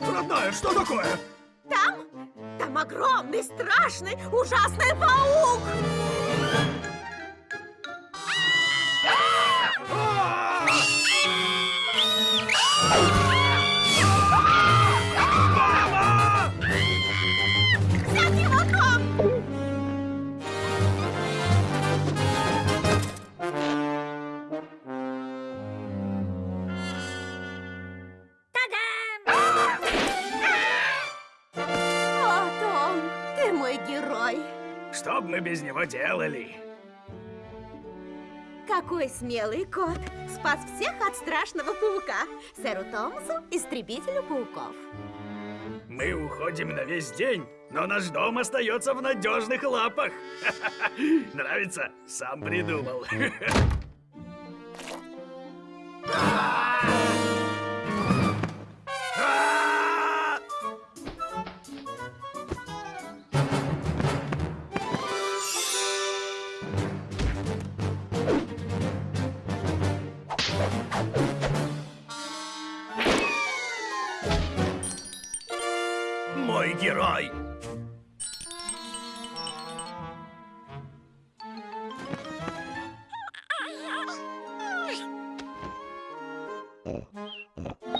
Родная, что такое? Там, там огромный, страшный, ужасный паук! Что бы мы без него делали? Какой смелый кот! Спас всех от страшного паука. Сэру Томасу, истребителю пауков. Мы уходим на весь день, но наш дом остается в надежных лапах. Нравится? Сам придумал. Мой герой! Oh.